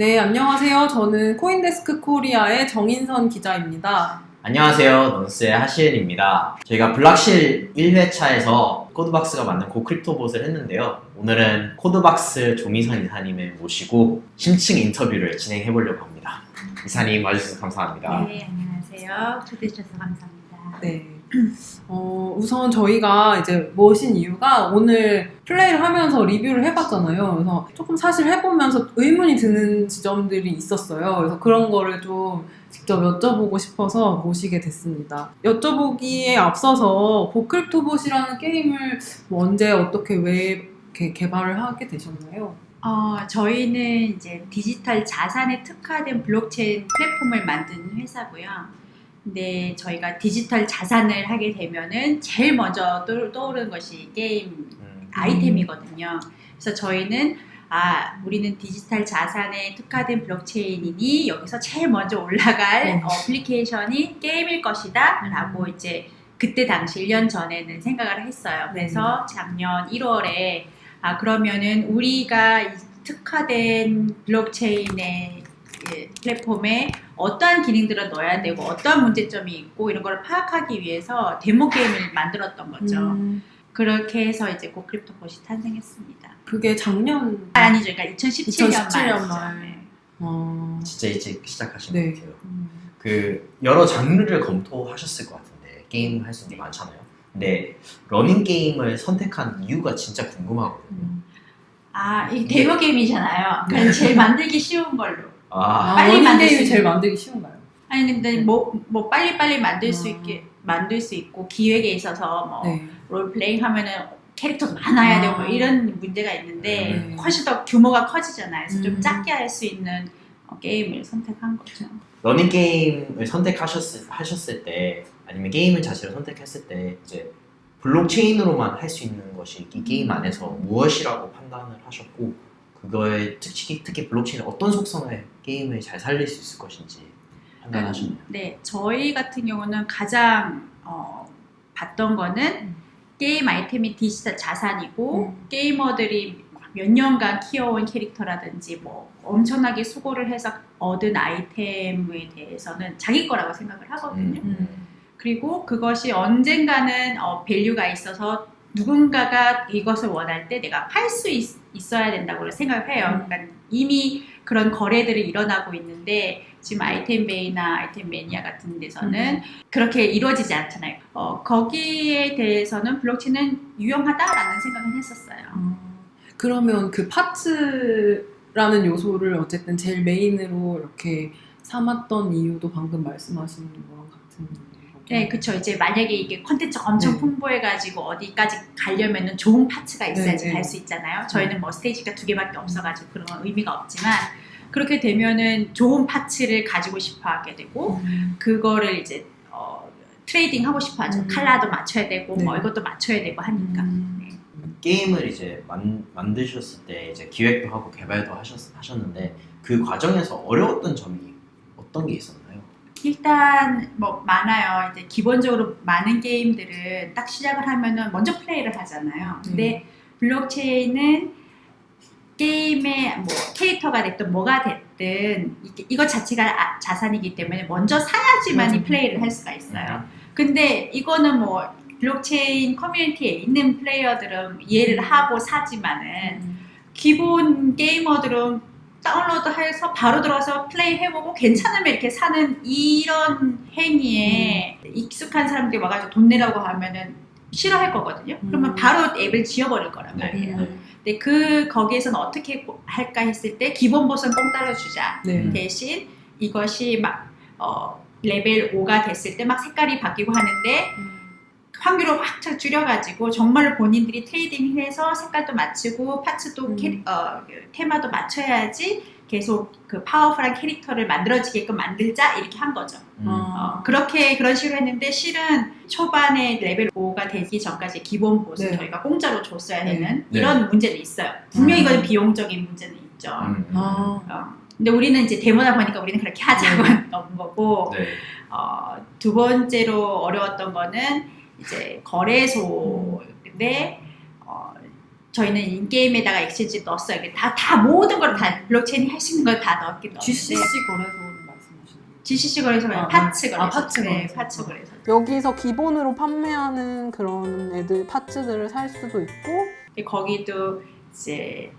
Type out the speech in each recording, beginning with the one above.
네, 안녕하세요. 저는 CoinDesk Korea의 정인선 기자입니다. 안녕하세요. 넌스의 하시은입니다. 저희가 블락실 1회차에서 코드박스가 만든 Go CryptoBot을 했는데요. 오늘은 코드박스 조미선 이사님을 모시고 심층 인터뷰를 진행해 보려고 합니다. 이사님 와주셔서 감사합니다. 네, 안녕하세요. 초대해 주셔서 감사합니다. 네. 어, 우선 저희가 이제 모신 이유가 오늘 플레이를 하면서 리뷰를 해봤잖아요. 그래서 조금 사실 해보면서 의문이 드는 지점들이 있었어요. 그래서 그런 거를 좀 직접 여쭤보고 싶어서 모시게 됐습니다. 여쭤보기에 앞서서 Go CryptoBot이라는 게임을 뭐 언제 어떻게 왜 개발을 하게 되셨나요? 어, 저희는 이제 디지털 자산에 특화된 블록체인 플랫폼을 만든 회사고요. 근데 저희가 디지털 자산을 하게 되면은 제일 먼저 떠- 떠오르는 것이 게임 음, 아이템이거든요. 그래서 저희는 아, 우리는 디지털 자산에 특화된 블록체인이니 여기서 제일 먼저 올라갈 음. 어플리케이션이 게임일 것이다 라고 이제 그때 당시 1년 전에는 생각을 했어요. 그래서 작년 1월에 아, 그러면은 우리가 이 특화된 블록체인의 예, 플랫폼에 어떠한 기능들을 넣어야 되고 어떠한 문제점이 있고 이런 걸 파악하기 위해서 데모 게임을 만들었던 거죠. 음, 그렇게 해서 이제 고크립토봇이 탄생했습니다. 그게 작년. 아, 아니죠. 그러니까 2017년, 2017년 말이죠. 말. 네. 어, 진짜 일찍 시작하신 네. 것 같아요. 음. 그 여러 장르를 검토하셨을 것 같은데 게임 할 수 있는 게 많잖아요. 근데 러닝 게임을 선택한 이유가 진짜 궁금하거든요. 음. 아, 이 데모 게임이잖아요. 그러니까 제일 만들기 쉬운 걸로. 아, 아, 빨리 만들 수 제일 만들기 쉬운가요? 아니 근데 뭐, 뭐 빨리 빨리 만들 수 음. 있게 만들 수 있고 기획에 있어서 뭐 네. 롤플레잉 하면은 캐릭터도 많아야 되고 뭐 아. 이런 문제가 있는데 네. 훨씬 더 규모가 커지잖아요. 그래서 좀 음. 작게 할 수 있는 어, 게임을 선택한 거죠. 러닝 게임을 선택하셨을 하셨을 때 아니면 게임을 자체를 선택했을 때 이제 블록체인으로만 할 수 있는 것이 이 게임 안에서 무엇이라고 판단을 하셨고 그거에 특히 특히 블록체인의 어떤 속성을 게임을 잘 살릴 수 있을 것인지 판단하셨나요? 네, 저희 같은 경우는 가장 어, 봤던 거는 음. 게임 아이템이 디지털 자산이고 음. 게이머들이 몇 년간 키워온 캐릭터라든지 뭐 엄청나게 수고를 해서 얻은 아이템에 대해서는 자기 거라고 생각을 하거든요. 음. 그리고 그것이 언젠가는 어, value가 있어서 누군가가 이것을 원할 때 내가 팔 수 있어야 된다고 생각을 해요. 음. 그러니까 이미 그런 거래들이 일어나고 있는데 지금 아이템베이나 아이템매니아 같은 데서는 음. 그렇게 이루어지지 않잖아요. 어, 거기에 대해서는 블록체인은 유용하다라는 생각은 했었어요. 아, 그러면 그 parts라는 요소를 어쨌든 제일 메인으로 이렇게 삼았던 이유도 방금 말씀하신 거랑 같은? 네, 그쵸. 이제 만약에 이게 컨텐츠가 엄청 네. 풍부해가지고 어디까지 가려면은 좋은 parts가 있어야지 네, 네. 갈수 있잖아요. 저희는 뭐 스테이지가 두 개밖에 없어가지고 그런 건 의미가 없지만 그렇게 되면은 좋은 parts를 가지고 싶어 하게 되고 음. 그거를 이제 어, trading 하고 싶어 하죠. 음. 칼라도 맞춰야 되고 뭐 네. 이것도 맞춰야 되고 하니까. 음. 네. 게임을 이제 만, 만드셨을 때 이제 기획도 하고 개발도 하셨, 하셨는데 그 과정에서 어려웠던 점이 어떤 게 있었나요? 일단 뭐 많아요. 이제 기본적으로 많은 게임들은 딱 시작을 하면은 먼저 플레이를 하잖아요. 근데 블록체인은 게임의 뭐 캐릭터가 됐든 뭐가 됐든 이것 자체가 아- 자산이기 때문에 먼저 사야지만이 맞아. 플레이를 할 수가 있어요. 근데 이거는 뭐 블록체인 커뮤니티에 있는 플레이어들은 이해를 하고 사지만은 음. 기본 게이머들은 다운로드해서 바로 들어가서 플레이 해보고 괜찮으면 이렇게 사는 이런 행위에 익숙한 사람들이 와가지고 돈 내라고 하면은 싫어할 거거든요. 그러면 음. 바로 앱을 지워버릴 거란 네. 말이에요. 음. 근데 그 거기에서는 어떻게 할까 했을 때 기본 봇은 공짜로 주자. 네. 음. 대신 이것이 막 어, 레벨 5가 됐을 때 막 색깔이 바뀌고 하는데 확률을 확 줄여가지고 정말 본인들이 trading해서 색깔도 맞추고 parts도 음. 캐, 어, 그 테마도 맞춰야지 계속 그 powerful한 캐릭터를 만들어지게끔 만들자 이렇게 한 거죠. 음. 어, 그렇게 그런 식으로 했는데 실은 초반에 레벨 5가 되기 전까지 기본 봇을 네. 저희가 공짜로 줬어야 네. 되는 네. 이런 문제는 있어요. 분명히 음. 이건 비용적인 문제는 있죠. 음, 음. 아, 어, 근데 우리는 이제 데모다 보니까 우리는 그렇게 하자고 네. 넣은 거고 네. 어, 두 번째로 어려웠던 거는 이제 거래소인데 어, 저희는 in-game에다가 exchange 넣었어요. 이게 다, 다 모든 걸 다 블록체인이 할 수 있는 걸 다 넣었긴 넣었는데 GCC 거예요? GCC 거래소 말고 아, parts 아, 거래소. parts 네, 거래소. parts 거래소. 여기서 기본으로 판매하는 그런 애들 parts들을 살 수도 있고 거기도 이제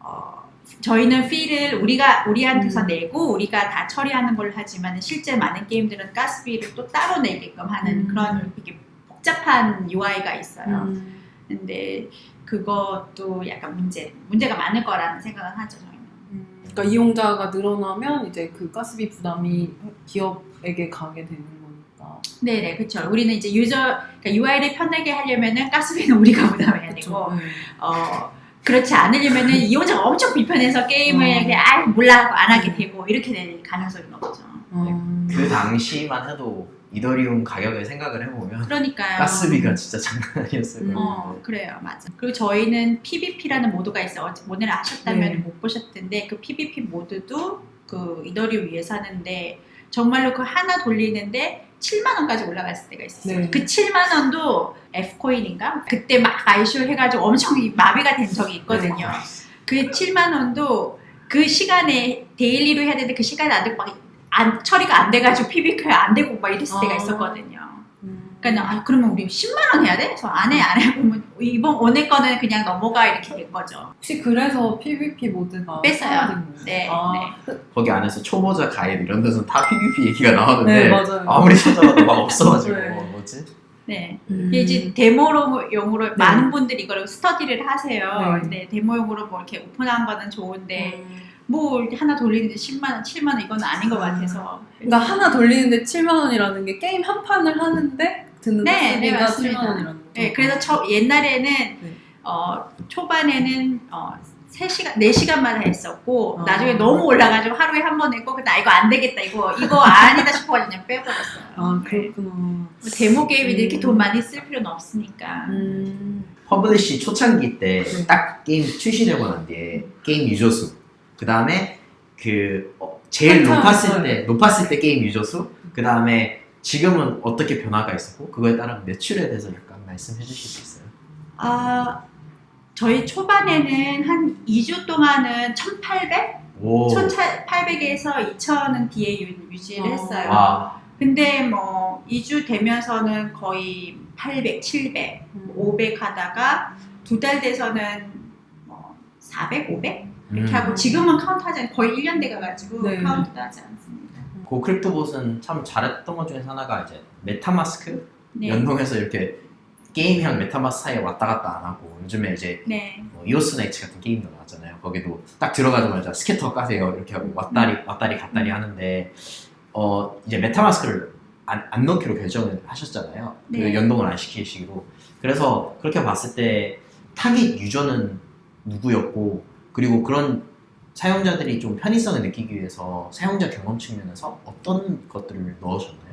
어, 저희는 fee를 우리가 우리한테서 음. 내고 우리가 다 처리하는 걸 하지만 실제 많은 게임들은 가스비를 또 따로 내게끔 하는 음. 그런 되게 복잡한 UI가 있어요. 음. 근데 그것도 약간 문제 문제가 많을 거라는 생각은 하죠 저희는. 음, 그러니까 이용자가 늘어나면 이제 그 가스비 부담이 기업에게 가게 되는 거니까. 네네 그렇죠. 우리는 이제 유저 그러니까 UI를 편하게 하려면은 가스비는 우리가 부담해야 되고? 네. 어 그렇지 않으려면은 이용자가 엄청 불편해서 게임을 음. 그냥 아 몰라 하고 안 하게 되고 이렇게 될 가능성이 높죠. 음. 그 당시만 해도 이더리움 가격을 생각을 해보면 그러니까요. 가스비가 진짜 장난 아니었어요. 음. 어 그래요 맞아. 그리고 저희는 PVP라는 모드가 있어요. 오늘 아셨다면 네. 못 보셨던데 그 PVP 모드도 그 이더리움 위에서 하는데 정말로 그 하나 돌리는데 7만 원까지 올라갔을 때가 있었어요. 네. 그 7만 원도 F 코인인가 그때 막 아이쇼 해가지고 엄청 마비가 된 적이 있거든요. 그 7만 원도 그 시간에 daily로 해야 되는데 그 시간에 안 되고 막 안, 처리가 안 돼가지고 PVP가 안 되고 막 이랬을 때가 아. 있었거든요. 음. 그러니까 아 그러면 우리 10만 원 해야 돼? 그래서 안 해 안 해. 그러면 이번 오늘 거는 그냥 넘어가 이렇게 된 거죠. 혹시 그래서 PVP 모드가 뺐어요. 네, 아, 거기 안에서 초보자 가이드 이런 데서는 다 PVP 얘기가 나오는데 네 맞아요. 아무리 찾아봐도 막 없어가지고 네. 뭐지? 네. 음. 이게 이제 데모용으로 많은 분들이 이걸 스터디를 하세요. 네. 근데 데모용으로 뭐 이렇게 오픈한 거는 좋은데 음. 뭐 이렇게 하나 돌리는데 10만 원, 7만 원 이건 아닌 것 아. 같아서. 그러니까 하나 돌리는데 7만 원이라는 게 게임 한 판을 하는데 드는 네, 네, 가스비가 맞습니다. 7만 원이라는 거죠. 네, 그래서 저 옛날에는 네. 어, 초반에는 어, 3시간, 4시간마다 했었고 아. 나중에 너무 올라가지고 하루에 한 번 했고 나 이거 안 되겠다 이거 이거 아니다 싶어가지고 그냥 빼버렸어요. 아 네. 그렇구나. 뭐 데모 게임이 음. 이렇게 돈 많이 쓸 필요는 없으니까. 음. publish 초창기 때 네. 딱 게임 출시되고 난 뒤에 게임 유저 수, 그 다음에 그 어, 제일 한참, 높았을 네. 때 높았을 때 게임 유저 수, 그 다음에 지금은 어떻게 변화가 있었고 그거에 따른 매출에 대해서 약간 말씀해 주실 수 있어요? 아 저희 초반에는 한 2주 동안은 1,800? 오, 1,800에서 2,000은 뒤에 유, 유지를 어. 했어요. 와, 근데 뭐 2주 되면서는 거의 800, 700, 음. 500 하다가 두 달 돼서는 뭐 400, 500 이렇게 음. 하고 지금은 카운트 하지 않고 거의 1년 돼가 가지고 네. 카운트도 하지 않습니다. 그 CryptoBot은 참 잘했던 것 중에 하나가 이제 MetaMask 네. 연동해서 이렇게 게임이랑 MetaMask 사이에 왔다 갔다 안 하고 요즘에 이제 네. 뭐 EOS Knights 같은 게임도 나왔잖아요. 거기도 딱 들어가자마자 Scatter 까세요 이렇게 하고 왔다리 왔다리 갔다리 하는데 어 이제 MetaMask를 안, 안 넣기로 결정을 하셨잖아요. 그 네. 연동을 안 시키시기로. 그래서 그렇게 봤을 때 타깃 유저는 누구였고 그리고 그런 사용자들이 좀 편의성을 느끼기 위해서 사용자 경험 측면에서 어떤 것들을 넣으셨나요?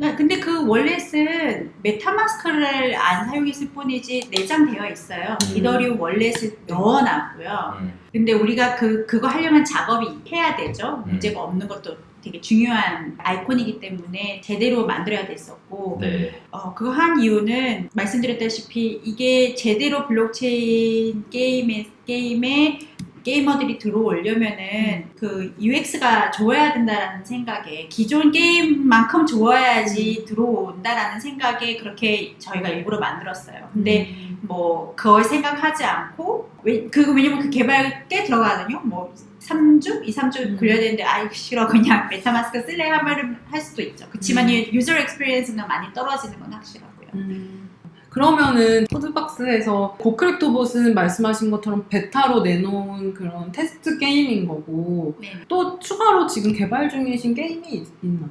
네, 근데 그 wallet은 MetaMask를 안 사용했을 뿐이지 내장되어 있어요. 음. 이더리움 wallet을 넣어놨고요. 음, 근데 우리가 그 그거 하려면 작업이 해야 되죠. 음. 문제가 없는 것도 되게 중요한 아이콘이기 때문에 제대로 만들어야 됐었고 네. 어, 그거 한 이유는 말씀드렸다시피 이게 제대로 블록체인 게임에 게임에 게이머들이 들어오려면은 그 UX가 좋아야 된다라는 생각에 기존 게임만큼 좋아야지 들어온다라는 생각에 그렇게 저희가 일부러 만들었어요. 근데 음. 뭐 그걸 생각하지 않고 왜, 그 왜냐면 그 개발 꽤 들어가거든요. 뭐 3주, 2, 3주 음. 걸려야 되는데 아이 싫어 그냥 MetaMask 쓸래 하면 할 수도 있죠. 그렇지만 음. 이 user experience는 많이 떨어지는 건 확실하고요. 음. 그러면은 CodeBox에서 Go CryptoBot은 말씀하신 것처럼 베타로 내놓은 그런 테스트 게임인 거고 네. 또 추가로 지금 개발 중이신 게임이 있- 있나요?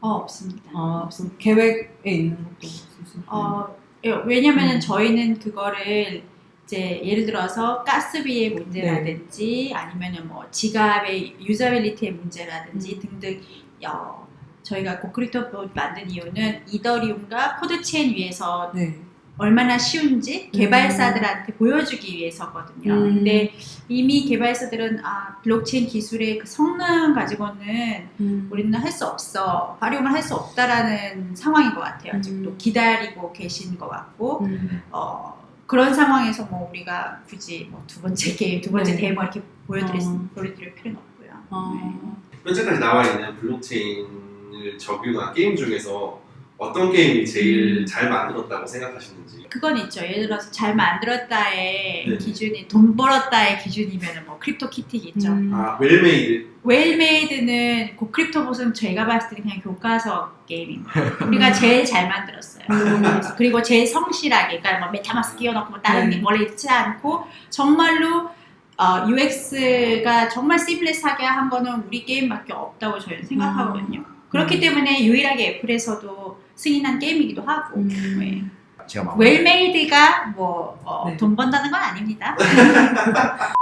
어 없습니다. 아 무슨 계획에 있는 것도 없으신가요? 어 예, 왜냐면은 음. 저희는 그거를 이제 예를 들어서 가스비의 문제라든지 아니면은 뭐 지갑의 usability의 문제라든지 등등 어, 저희가 고크립토 만든 이유는 이더리움과 코드체인 위에서 네. 얼마나 쉬운지 개발사들한테 보여주기 위해서거든요. 음. 근데 이미 개발사들은 아 블록체인 기술의 그 성능 가지고는 음. 우리는 할 수 없어 활용을 할 수 없다라는 상황인 것 같아요. 아직도 음. 기다리고 계신 것 같고 음. 어 그런 상황에서 뭐 우리가 굳이 뭐 두 번째 게임, 두 번째 네. 데모 이렇게 보여드릴, 수- 어. 보여드릴 필요는 없고요. 네. 어, 현재까지 나와 있는 블록체인을 적용한 게임 중에서 어떤 게임이 제일 음. 잘 만들었다고 생각하시는지 그건 있죠. 예를 들어서 잘 만들었다의 네. 기준이 돈 벌었다의 기준이면 뭐 크립토 키티겠죠. 음. 아 well-made well-made는 그 크립토봇은 제가 봤을 때 그냥 교과서 게임입니다. 우리가 제일 잘 만들었어요. 그리고 제일 성실하게, 그러니까 뭐 메타마스크 끼워넣고 뭐 다른 네. 게 원래 있지 않고 정말로 어, UX가 정말 seamless하게 한 거는 우리 게임밖에 없다고 저희는 생각하거든요. 그렇기 음. 때문에 유일하게 애플에서도 승인한 게임이기도 하고 음. 네. 제가. well-made가 뭐 네. 돈 번다는 건 아닙니다.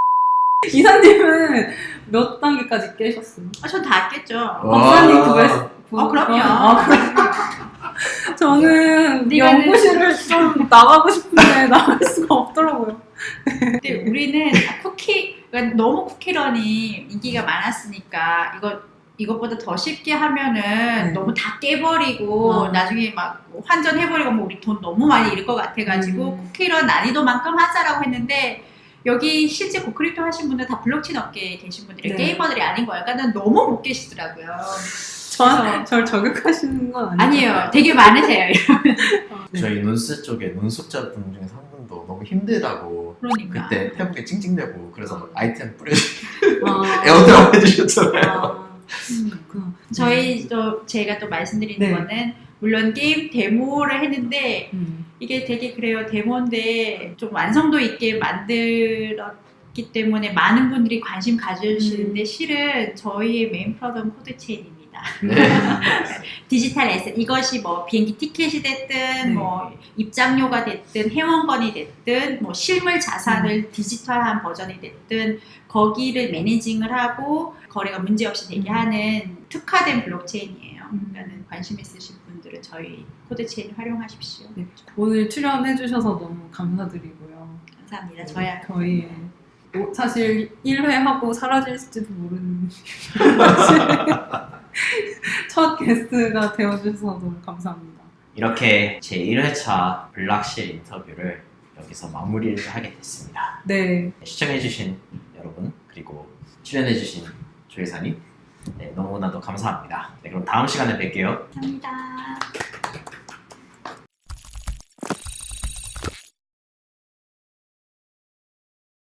이사님은 몇 단계까지 깨셨어요? 아, 전 다 깼죠. 박사님 와. 구했 어, 그럼요. 아? 저는 연구실을 좀 나가고 싶은데 나갈 수가 없더라고요. 근데 우리는 쿠키 그러니까 너무 쿠키런이 인기가 많았으니까 이거 이것보다 더 쉽게 하면은 네. 너무 다 깨버리고 어. 나중에 막 환전해버리고 뭐 우리 돈 너무 많이 잃을 것 같아가지고 음. 쿠키런 난이도만큼 하자라고 했는데 여기 실제 고크립토 하신 분들 다 블록체인 업계에 계신 분들이 네. 게이머들이 아닌 거예요. 그러니까 너무 못 깨시더라고요. 저, 절 저격하시는 건 아니죠? 아니에요. 되게 많으세요. 저희 논스 쪽에 논숙자분 중에서 한 분도 너무 힘들다고 그러니까. 그때 페북에 찡찡대고 그래서 아이템 뿌려주고 아, airdrop 해주셨잖아요. 아, 음. 그렇구나. 저희 또 제가 또 말씀드리는 네. 거는 물론 게임 데모를 했는데 음. 이게 되게 그래요 데모인데 좀 완성도 있게 만들었기 때문에 많은 분들이 관심 가져주시는데 음. 실은 저희의 main product는 코드 체인입니다. 네. 디지털 asset 이것이 뭐 비행기 티켓이 됐든 네. 뭐 입장료가 됐든 회원권이 됐든 뭐 실물 자산을 음. 디지털한 버전이 됐든 거기를 managing을 하고 거래가 문제 없이 되게 음. 하는 특화된 블록체인이에요. 음. 그러니까는 관심 있으신 분들은 저희 코드체인 활용하십시오. 네. 오늘 출연해 주셔서 너무 감사드리고요. 감사합니다. 저야 저희 뭐 사실 1회 하고 사라질지도 모르는 첫 게스트가 되어주셔서 너무 감사합니다. 이렇게 제 1회차 블락실 인터뷰를 여기서 마무리를 하게 됐습니다. 네, 시청해주신 여러분 그리고 출연해주신 조혜사님 네, 너무나도 감사합니다. 네, 그럼 다음 시간에 뵐게요. 감사합니다.